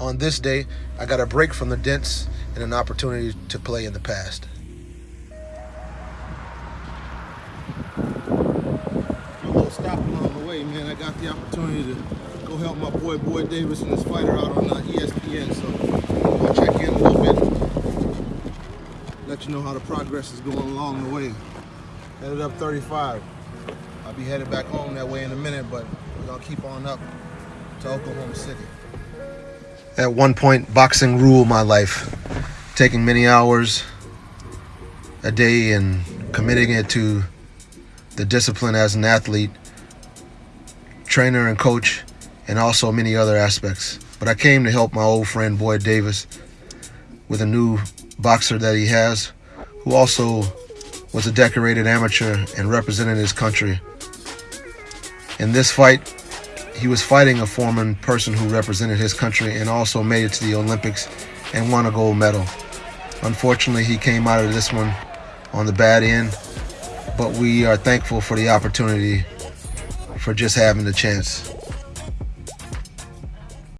on this day, I got a break from the dents and an opportunity to play in the past. A little stop along the way, man. I got the opportunity to go help my boy Boyd Davis and his fighter out on uh, ESPN. So I'll check in a little bit, let you know how the progress is going along the way. Headed up 35. I'll be headed back home that way in a minute, but gonna keep on up to Oklahoma City. At one point, boxing ruled my life, taking many hours a day and committing it to the discipline as an athlete, trainer and coach, and also many other aspects. But I came to help my old friend Boyd Davis with a new boxer that he has, who also was a decorated amateur and represented his country. In this fight, he was fighting a former person who represented his country and also made it to the Olympics and won a gold medal. Unfortunately, he came out of this one on the bad end, but we are thankful for the opportunity for just having the chance.